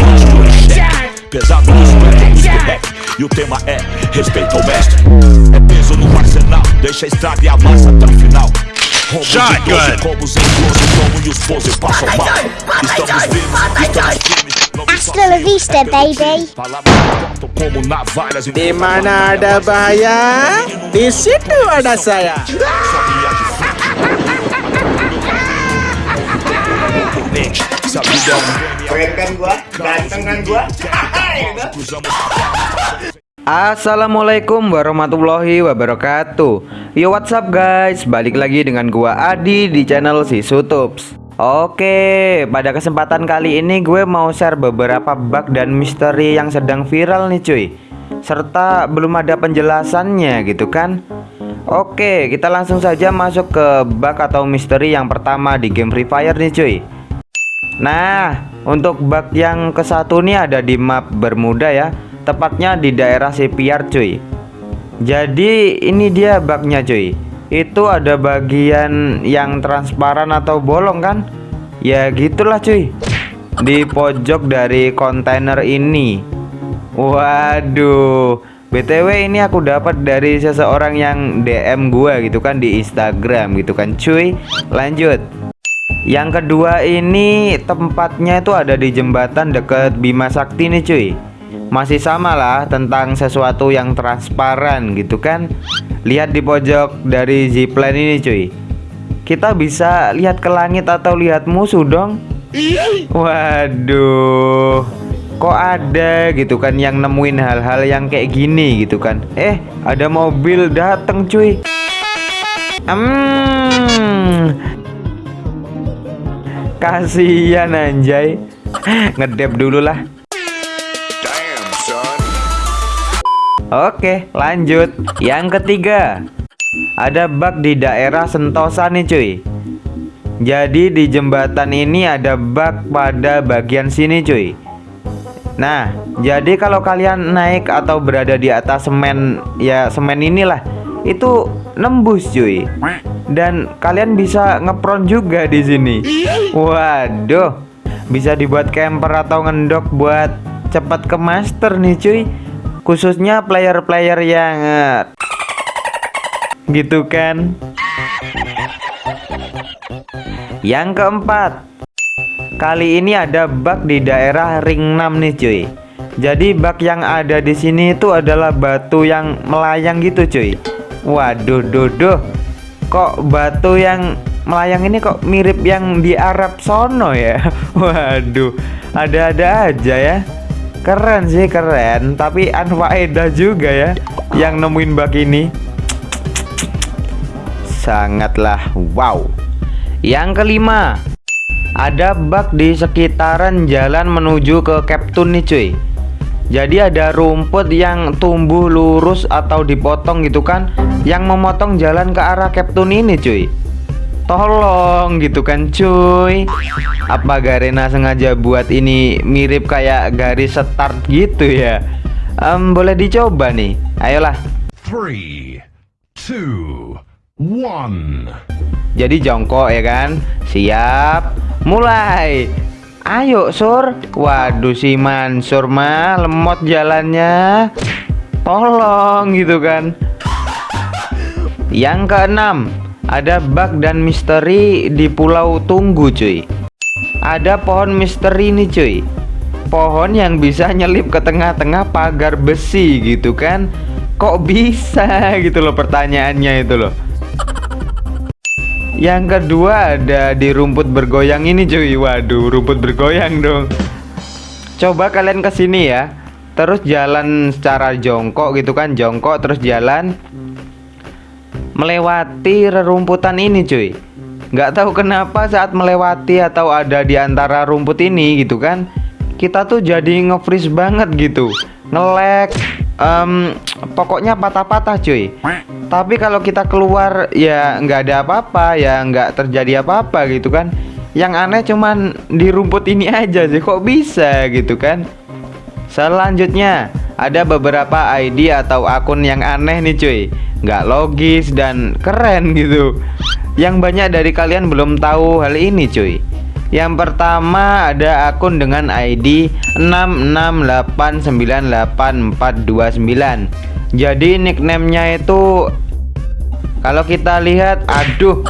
pesados do Pesado do rap E o tema é respeito ao mestre. É peso no arsenal, deixa a estrada e a massa até o final. Rombos Shotgun. Combos em close, e baby De manada baia. De situa da saya Bitch Keren kan gua? Ganteng kan gua? cruzamos Assalamualaikum warahmatullahi wabarakatuh. Yo what's up guys? Balik lagi dengan gua Adi di channel si Sutups Oke pada kesempatan kali ini gue mau share beberapa bug dan misteri yang sedang viral nih cuy. Serta belum ada penjelasannya gitu kan? Oke kita langsung saja masuk ke bug atau misteri yang pertama di game Free Fire nih cuy Nah, untuk bug yang ke satu nih ada di map Bermuda ya, tepatnya di daerah Sepiar cuy. Jadi ini dia bugnya cuy. Itu ada bagian yang transparan atau bolong kan? Ya gitulah cuy. Di pojok dari kontainer ini. Waduh. BTW ini aku dapat dari seseorang yang DM gua gitu kan di Instagram gitu kan cuy. Lanjut. Yang kedua ini tempatnya itu ada di jembatan deket Bima Sakti nih cuy. Masih sama lah tentang sesuatu yang transparan gitu kan. Lihat di pojok dari zipline ini cuy. Kita bisa lihat ke langit atau lihat musuh dong. Waduh Kok ada gitu kan yang nemuin hal-hal yang kayak gini gitu kan? Eh ada mobil dateng cuy. Hmm Kasihan anjay. Ngedep dulu lah. Oke lanjut. Yang ketiga. Ada bug di daerah Sentosa nih cuy. Jadi di jembatan ini ada bug pada bagian sini cuy. Nah jadi kalau kalian naik atau berada di atas semen Ya semen inilah Itu nembus cuy dan kalian bisa ngepron juga di sini. Waduh, bisa dibuat camper atau ngendok buat cepat ke master nih cuy. Khususnya player-player yang eh, gitu kan. Yang keempat, kali ini ada bug di daerah ring 6 nih cuy. Jadi bug yang ada di sini itu adalah batu yang melayang gitu cuy. Waduh, duh, duh kok batu yang melayang ini kok mirip yang di Arab sono ya? Waduh ada-ada aja ya. Keren sih keren. Tapi anfaedah juga ya Yang nemuin bug ini. Sangatlah wow. Yang kelima Ada bug di sekitaran jalan menuju ke Captun nih cuy jadi ada rumput yang tumbuh lurus atau dipotong gitu kan Yang memotong jalan ke arah Captain ini cuy. Tolong gitu kan cuy. Apa Garena sengaja buat ini mirip kayak garis start gitu ya? Um, Boleh dicoba nih. Ayolah. 3, 2, 1 Jadi jongkok ya kan? Siap. Mulai Ayo sur. Waduh si Mansur mah lemot jalannya. Tolong gitu kan. Yang keenam Ada bug dan misteri di pulau Tunggu cuy. Ada pohon misteri nih cuy. Pohon yang bisa nyelip ke tengah-tengah pagar besi gitu kan. Kok bisa gitu loh pertanyaannya itu loh yang kedua ada di rumput bergoyang ini cuy. Waduh rumput bergoyang dong. Coba kalian ke sini ya. Terus jalan secara jongkok gitu kan Jongkok terus jalan. Melewati rerumputan ini cuy. Nggak tahu kenapa saat melewati atau ada di antara rumput ini gitu kan Kita tuh jadi nge-freeze banget gitu Ngelek um, Pokoknya patah-patah cuy. Tapi kalau kita keluar ya nggak ada apa-apa ya nggak terjadi apa-apa gitu kan. Yang aneh cuman di rumput ini aja sih kok bisa gitu kan? Selanjutnya ada beberapa ID atau akun yang aneh nih cuy. Nggak logis dan keren gitu. Yang banyak dari kalian belum tahu hal ini cuy Yang pertama ada akun dengan ID 668984229 Jadi nicknamenya itu Kalau kita lihat Aduh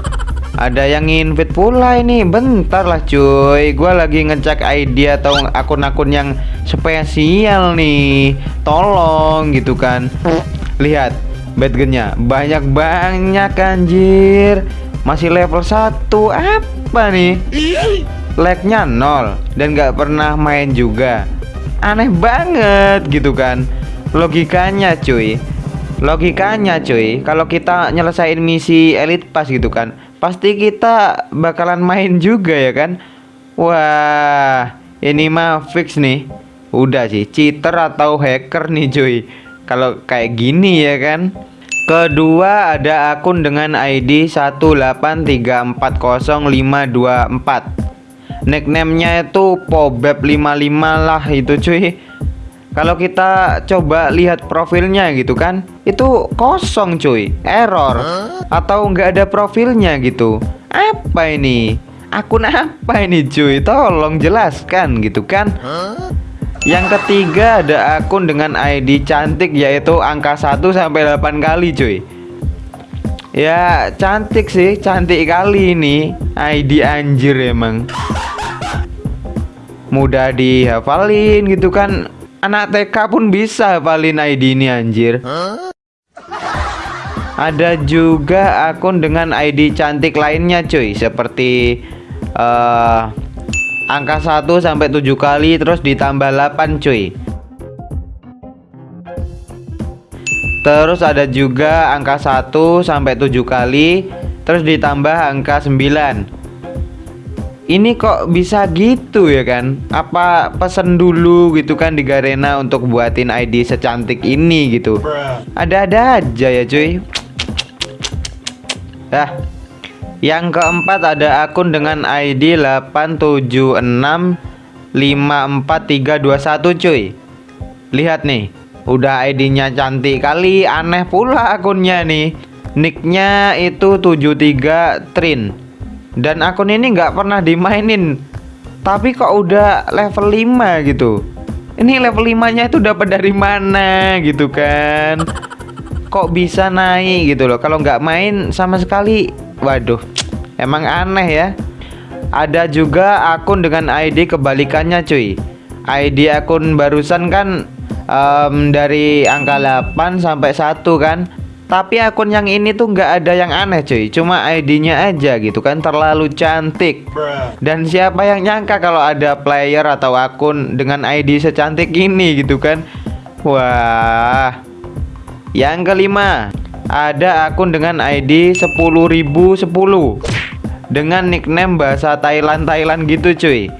ada yang invite pula ini. Bentar lah cuy. Gue lagi ngecek ID atau akun-akun yang spesial nih. Tolong gitu kan. Lihat Badgennya Banyak-banyak anjir. Masih level 1 Apa nih. Lagnya nol Dan gak pernah main juga. Aneh banget gitu kan. Logikanya cuy. Logikanya cuy. Kalau kita nyelesain misi Elite Pass gitu kan Pasti kita bakalan main juga ya kan? Wah Ini mah fix nih. Udah sih cheater atau hacker nih cuy. Kalau kayak gini ya kan Kedua ada akun dengan ID 1834054 Nicknamenya itu Pobeb55 lah itu cuy. Kalau kita coba lihat profilnya gitu kan Itu kosong cuy. Error. Atau nggak ada profilnya gitu. Apa ini? Akun apa ini cuy? Tolong jelaskan gitu kan yang ketiga ada akun dengan ID cantik yaitu angka 1 sampai 8 kali cuy. Ya cantik sih, cantik kali ini ID anjir emang. Mudah dihafalin gitu kan. Anak TK pun bisa hafalin ID ini anjir. Ada juga akun dengan ID cantik lainnya cuy, seperti uh, angka 1 sampai 7 kali terus ditambah 8 cuy. Terus ada juga angka 1 sampai 7 kali terus ditambah angka 9 Ini kok bisa gitu ya kan? Apa pesen dulu gitu kan di Garena untuk buatin ID secantik ini gitu? Ada-ada aja ya cuy. Dah yang keempat ada akun dengan ID 8765431 cuy. Lihat nih Udah ID-nya cantik kali Aneh pula akunnya nih. Nicknya itu 73 Trin. Dan akun ini nggak pernah dimainin. Tapi kok udah level 5 gitu? Ini level 5 nya itu dapat dari mana gitu kan? Kok bisa naik gitu loh? Kalau nggak main sama sekali Waduh, emang aneh ya. Ada juga akun dengan ID kebalikannya cuy. ID akun barusan kan um, dari angka 8 sampai 1 kan. Tapi akun yang ini tuh nggak ada yang aneh cuy. Cuma ID-nya aja gitu kan terlalu cantik. Dan siapa yang nyangka kalau ada player atau akun dengan ID secantik ini gitu kan. Wah. Yang kelima, ada akun dengan ID 10.010 dengan nickname bahasa Thailand Thailand gitu cuy.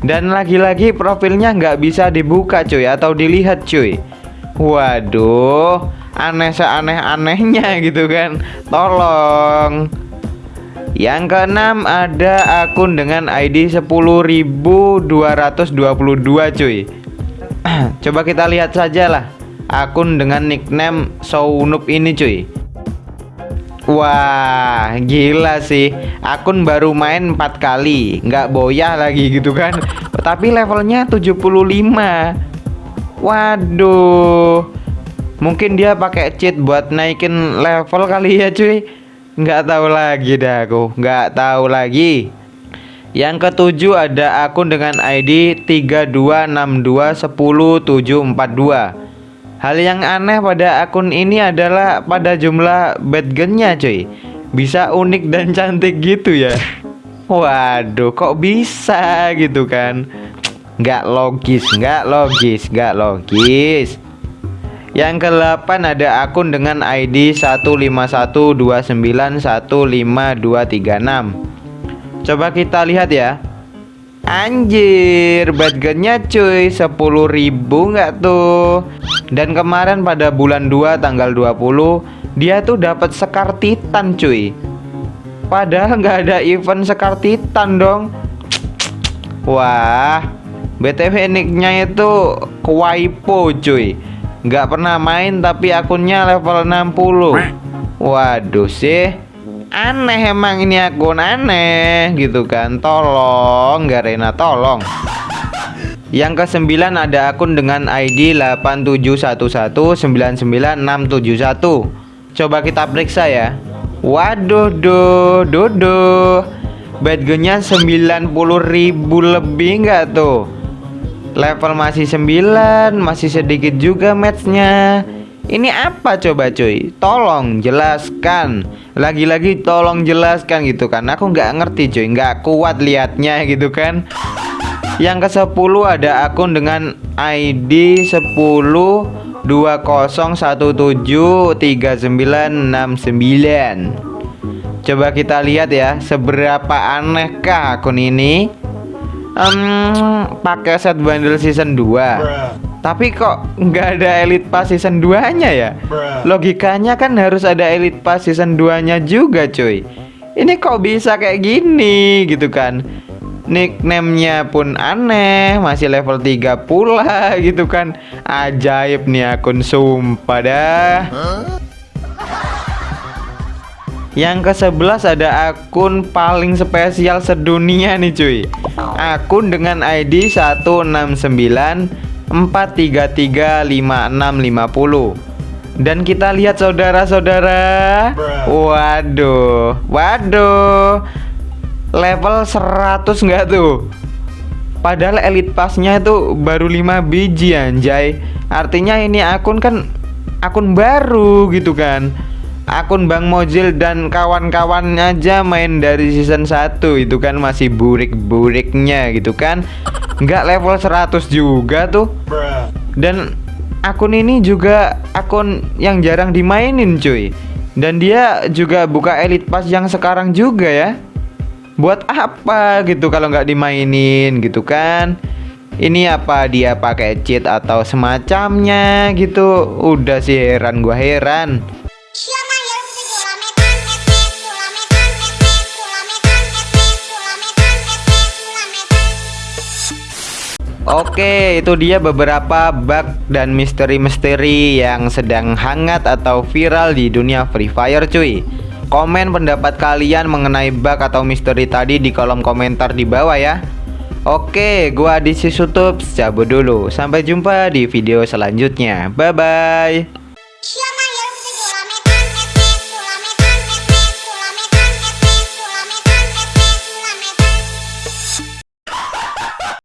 Dan lagi-lagi profilnya nggak bisa dibuka cuy atau dilihat cuy. Waduh aneh seaneh-anehnya gitu kan. Tolong. Yang keenam ada akun dengan ID 10.222 cuy. Coba kita lihat saja lah akun dengan nickname Sounup ini cuy. Wah gila sih. Akun baru main 4 kali nggak boyah lagi gitu kan. Tapi levelnya 75 Waduh. Mungkin dia pakai cheat buat naikin level kali ya cuy. Nggak tahu lagi dah aku. Nggak tahu lagi. Yang ketujuh ada akun dengan ID 3262107742 Hal yang aneh pada akun ini adalah pada jumlah badgennya cuy. Bisa unik dan cantik gitu ya. Waduh kok bisa gitu kan? Nggak logis, nggak logis, nggak logis. Yang ke-8 ada akun dengan ID 15129152236 Coba kita lihat ya Anjir, badgetnya cuy 10.000 nggak tuh? Dan kemarin pada bulan 2 tanggal 20 dia tuh dapat sekar titan cuy. Padahal nggak ada event sekar titan dong. Wah, BTW nicknya itu Kwaipo cuy. Nggak pernah main tapi akunnya level 60. Waduh sih. Aneh emang ini akun aneh gitu kan. Tolong Garena tolong. Yang kesembilan ada akun dengan ID 871199671 Coba kita periksa ya. Waduh duh duh duh. Badge-nya 90.000 lebih nggak tuh? Level masih 9 Masih sedikit juga matchnya Ini apa coba cuy? Tolong jelaskan. Lagi-lagi tolong jelaskan gitu kan. Aku nggak ngerti cuy. Nggak kuat liatnya gitu kan. Yang ke 10 ada akun dengan ID 10 20173969 Coba kita lihat ya Seberapa anehkah akun ini? Um, pakai set bundle season 2 tapi kok nggak ada elite pass season 2 nya ya logikanya kan harus ada elite pass season 2 nya juga cuy. Ini kok bisa kayak gini gitu kan? Nickname-nya pun aneh masih level 3 pula gitu kan? Ajaib nih akun sumpah dah. Yang ke-11 ada akun paling spesial sedunia nih cuy. Akun dengan ID 16943356650 Dan kita lihat saudara-saudara. Waduh Waduh. Level 100 nggak tuh? Padahal elite passnya itu baru 5 biji anjay. Artinya ini akun kan akun baru gitu kan. Akun Bang Mojil dan kawan-kawan aja main dari season 1 itu kan masih burik-buriknya gitu kan nggak level 100 juga tuh. Dan akun ini juga akun yang jarang dimainin cuy. Dan dia juga buka elite pass yang sekarang juga ya. Buat apa gitu kalau nggak dimainin gitu kan? Ini apa dia pakai cheat atau semacamnya gitu? Udah sih heran gua heran Oke, itu dia beberapa bug dan misteri-misteri yang sedang hangat atau viral di dunia Free Fire cuy. Komen pendapat kalian mengenai bug atau misteri tadi di kolom komentar di bawah ya. Oke, gua di Sisutup cabut dulu. Sampai jumpa di video selanjutnya. Bye bye.